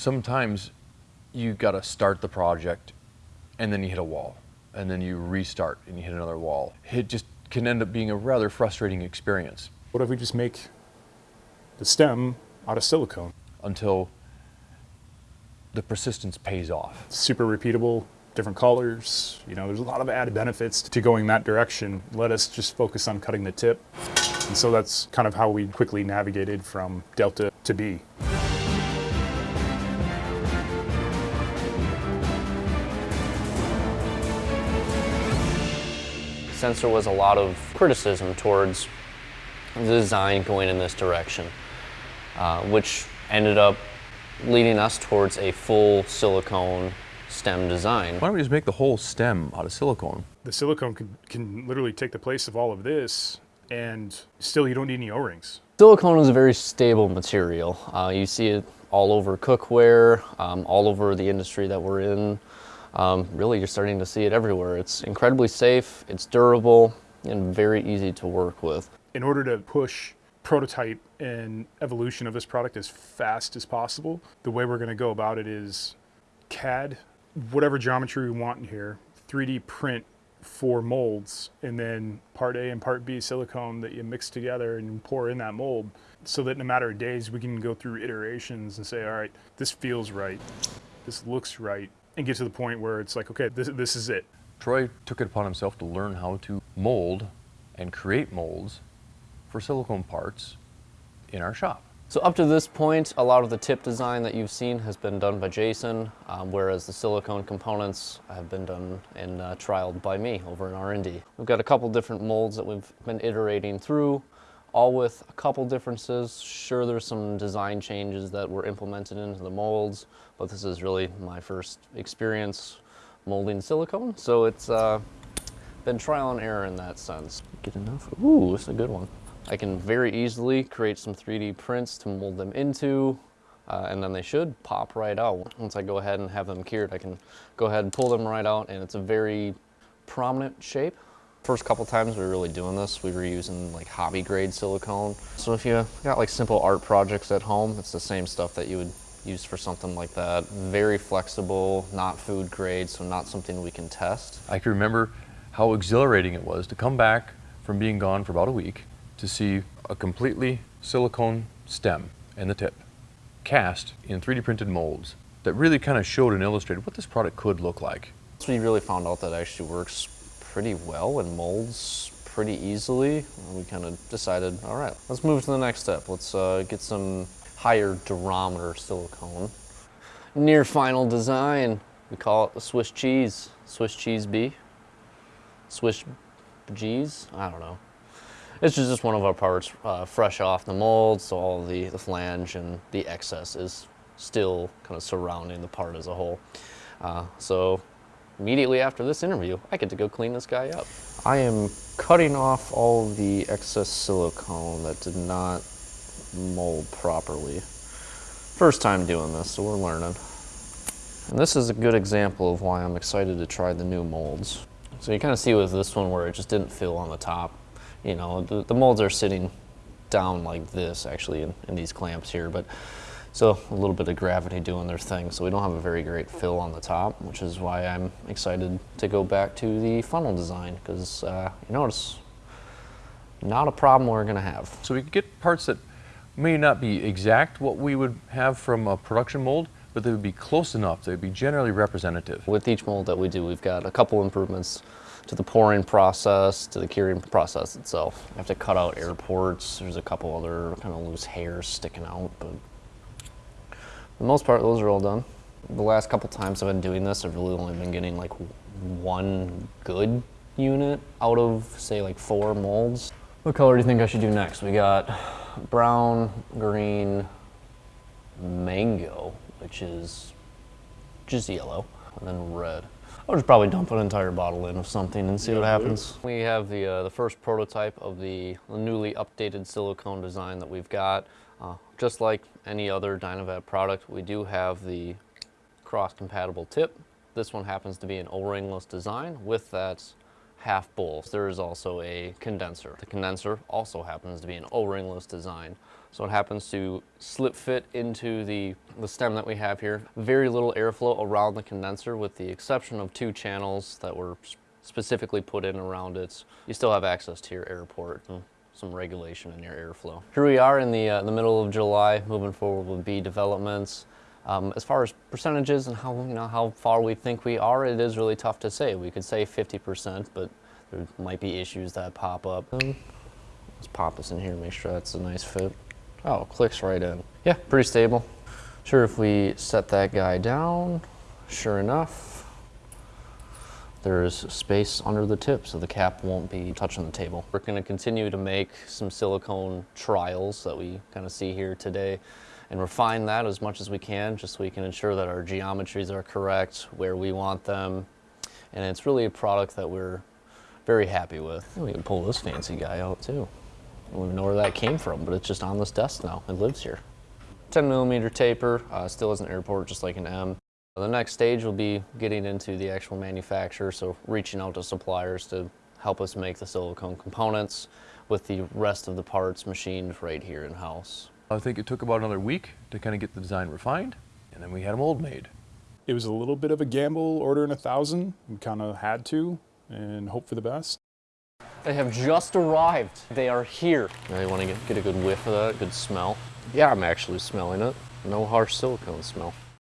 sometimes you got to start the project and then you hit a wall and then you restart and you hit another wall. It just can end up being a rather frustrating experience What if we just make the stem out of silicone? until the persistence pays off. Super repeatable, different colors. You know, there's a lot of added benefits to going that direction. Let us just focus on cutting the tip. And so that's kind of how we quickly navigated from Delta to B. since there was a lot of criticism towards the design going in this direction, uh, which ended up leading us towards a full silicone stem design. Why don't we just make the whole stem out of silicone? The silicone can, can literally take the place of all of this and still you don't need any O-rings. Silicone is a very stable material. Uh, you see it all over cookware, um, all over the industry that we're in. Um, really, you're starting to see it everywhere. It's incredibly safe, it's durable, and very easy to work with. In order to push prototype and evolution of this product as fast as possible, the way we're going to go about it is CAD, whatever geometry we want in here, 3D print four molds, and then part A and part B silicone that you mix together and pour in that mold so that in a matter of days we can go through iterations and say, all right, this feels right, this looks right, and get to the point where it's like, okay, this, this is it. Troy took it upon himself to learn how to mold and create molds for silicone parts in our shop. So up to this point, a lot of the tip design that you've seen has been done by Jason, um, whereas the silicone components have been done and uh, trialed by me over in R&D. We've got a couple different molds that we've been iterating through, all with a couple differences. Sure, there's some design changes that were implemented into the molds, but this is really my first experience molding silicone, so it's uh, been trial and error in that sense. Get enough? Ooh, this is a good one. I can very easily create some 3D prints to mold them into, uh, and then they should pop right out. Once I go ahead and have them cured, I can go ahead and pull them right out, and it's a very prominent shape. First couple times we were really doing this, we were using like hobby grade silicone. So if you got like simple art projects at home, it's the same stuff that you would use for something like that. Very flexible, not food grade, so not something we can test. I can remember how exhilarating it was to come back from being gone for about a week to see a completely silicone stem and the tip cast in 3D printed molds that really kind of showed and illustrated what this product could look like. So we really found out that actually works pretty well and molds pretty easily. We kind of decided, all right, let's move to the next step. Let's uh, get some higher durometer silicone. Near final design, we call it the Swiss cheese, Swiss cheese B, Swiss cheese, I don't know. It's just one of our parts uh, fresh off the mold, so all the, the flange and the excess is still kind of surrounding the part as a whole. Uh, so immediately after this interview, I get to go clean this guy up. I am cutting off all the excess silicone that did not mold properly. First time doing this, so we're learning. And this is a good example of why I'm excited to try the new molds. So you kind of see with this one where it just didn't fill on the top. You know, the, the molds are sitting down like this actually in, in these clamps here, but so a little bit of gravity doing their thing. So we don't have a very great fill on the top, which is why I'm excited to go back to the funnel design because uh, you notice not a problem we're gonna have. So we could get parts that may not be exact what we would have from a production mold, but they would be close enough, they would be generally representative. With each mold that we do, we've got a couple improvements to the pouring process, to the curing process itself. You have to cut out air ports. There's a couple other kind of loose hairs sticking out, but the most part, those are all done. The last couple times I've been doing this, I've really only been getting like one good unit out of, say, like four molds. What color do you think I should do next? We got brown, green, mango, which is just yellow, and then red. I'll just probably dump an entire bottle in of something and see what happens. We have the, uh, the first prototype of the newly updated silicone design that we've got. Uh, just like any other DynaVap product, we do have the cross-compatible tip. This one happens to be an O-ringless design with that half bowls, there is also a condenser. The condenser also happens to be an O-ringless design. So it happens to slip fit into the, the stem that we have here. Very little airflow around the condenser with the exception of two channels that were specifically put in around it. You still have access to your airport and some regulation in your airflow. Here we are in the, uh, the middle of July, moving forward with B developments. Um, as far as percentages and how you know how far we think we are, it is really tough to say. We could say 50%, but there might be issues that pop up. Let's pop this in here, make sure that's a nice fit. Oh, clicks right in. Yeah, pretty stable. Sure, if we set that guy down, sure enough, there's space under the tip so the cap won't be touching the table. We're going to continue to make some silicone trials that we kind of see here today and refine that as much as we can just so we can ensure that our geometries are correct where we want them. And it's really a product that we're very happy with. We can pull this fancy guy out too. I don't even know where that came from, but it's just on this desk now. It lives here. 10 millimeter taper, uh, still has an airport just like an M. The next stage will be getting into the actual manufacturer, so reaching out to suppliers to help us make the silicone components with the rest of the parts machined right here in-house. I think it took about another week to kind of get the design refined, and then we had a mold made. It was a little bit of a gamble ordering a thousand. We kind of had to and hope for the best. They have just arrived. They are here. Now you want to get, get a good whiff of that, good smell. Yeah, I'm actually smelling it. No harsh silicone smell.